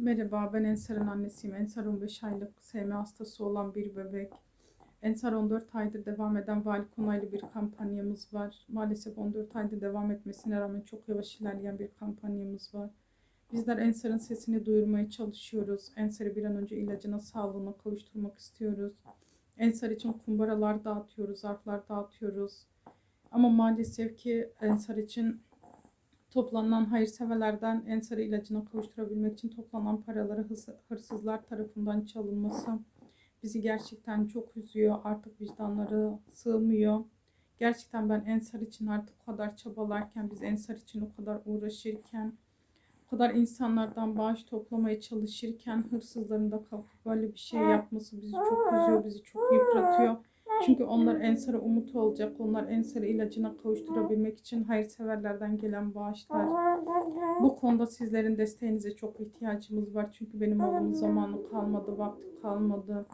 Merhaba, ben Ensar'ın annesiyim. Ensar 15 aylık SM hastası olan bir bebek. Ensar 14 aydır devam eden vali onaylı bir kampanyamız var. Maalesef 14 aydır devam etmesine rağmen çok yavaş ilerleyen bir kampanyamız var. Bizler Ensar'ın sesini duyurmaya çalışıyoruz. Ensar'ı bir an önce ilacına, sağlığına kavuşturmak istiyoruz. Ensar için kumbaralar dağıtıyoruz, zarflar dağıtıyoruz. Ama maalesef ki Ensar için Toplanan hayırseverlerden Ensar ilacına kavuşturabilmek için toplanan paraları hırs- hırsızlar tarafından çalınması bizi gerçekten çok üzüyor. Artık vicdanları sığmıyor. Gerçekten ben Ensar için artık o kadar çabalarken, biz Ensar için o kadar uğraşırken, o kadar insanlardan bağış toplamaya çalışırken hırsızların da kalkıp böyle bir şey yapması bizi çok üzüyor, bizi çok yıpratıyor. Çünkü onlar Ensar'a umut olacak. Onlar Ensar'ı ilacına kavuşturabilmek için hayırseverlerden gelen bağışlar. Bu konuda sizlerin desteğinize çok ihtiyacımız var. Çünkü benim oğlumun zamanı kalmadı, vakti kalmadı.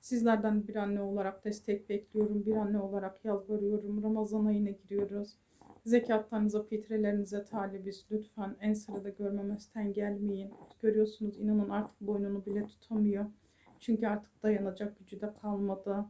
Sizlerden bir anne olarak destek bekliyorum. Bir anne olarak yalvarıyorum. Ramazan ayına giriyoruz. Zekatlarınıza, fitrelerinize talibiz. Lütfen Ensar'ı da görmemezden gelmeyin. Görüyorsunuz inanın artık boynunu bile tutamıyor. Çünkü artık dayanacak gücü de kalmadı.